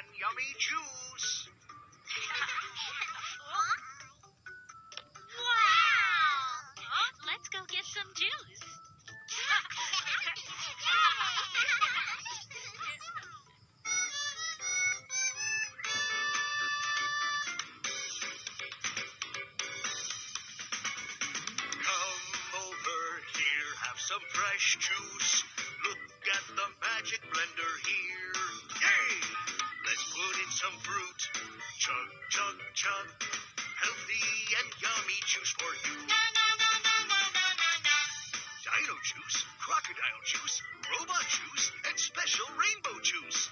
and yummy juice. wow! Let's go get some juice. Come over here, have some fresh juice. Look at the magic blender here. Yay! Some fruit. Chug, chug, chug. Healthy and yummy juice for you. Dino juice, crocodile juice, robot juice, and special rainbow juice.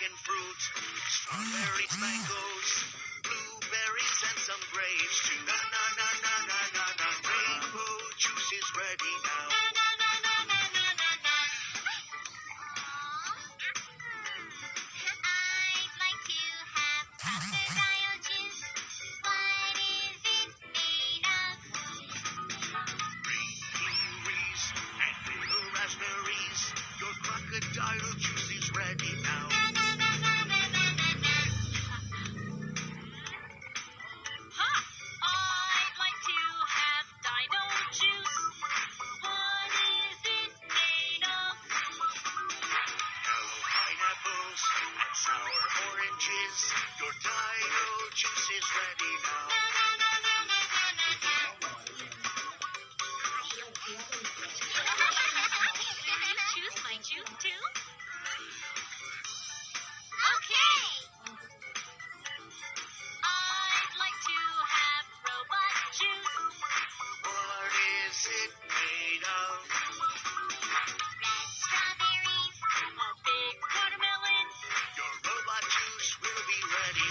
dragon fruit, strawberries, mangoes, blueberries, and some grapes too. Na na na na na na na. Rainbow juice is ready now. Your crocodile juice is ready now. juice is ready now. Choose my juice too? Okay. I'd like to have robot juice. What is it made of? Red strawberries. A big watermelon. Your robot juice will be ready